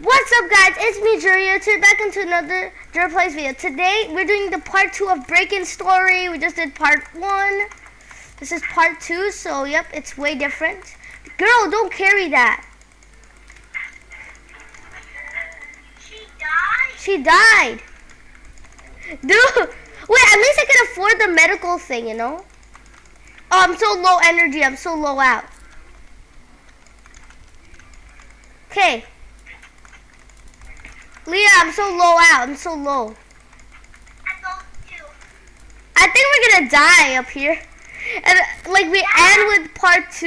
What's up guys, it's me Juria, today back into another Jura Plays video. Today we're doing the part 2 of Break-In Story. We just did part 1. This is part 2, so yep, it's way different. Girl, don't carry that. She died? She died. Dude, wait, at least I can afford the medical thing, you know? Oh, I'm so low energy, I'm so low out. Okay. Leah, I'm so low out. I'm so low. I think we're gonna die up here. And like we end with part two.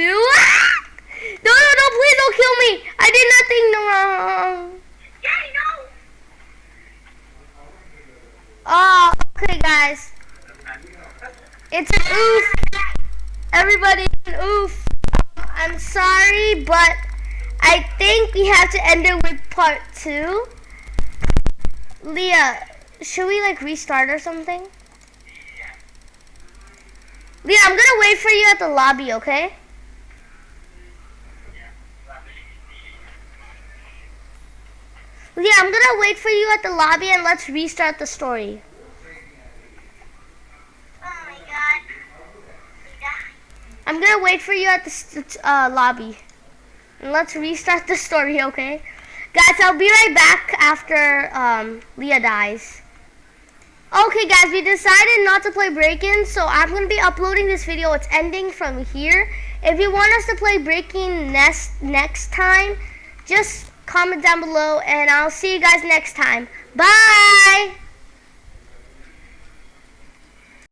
no, no, no! Please don't kill me. I did nothing wrong. Yeah, know. Oh, okay, guys. It's an oof. Everybody, an oof. I'm sorry, but I think we have to end it with part two. Leah, should we like restart or something? Leah, I'm gonna wait for you at the lobby, okay? Leah, I'm gonna wait for you at the lobby and let's restart the story. I'm gonna wait for you at the uh, lobby. And let's restart the story, okay? Guys, I'll be right back after um, Leah dies. Okay, guys, we decided not to play Break-In, so I'm going to be uploading this video. It's ending from here. If you want us to play Break-In next, next time, just comment down below, and I'll see you guys next time. Bye!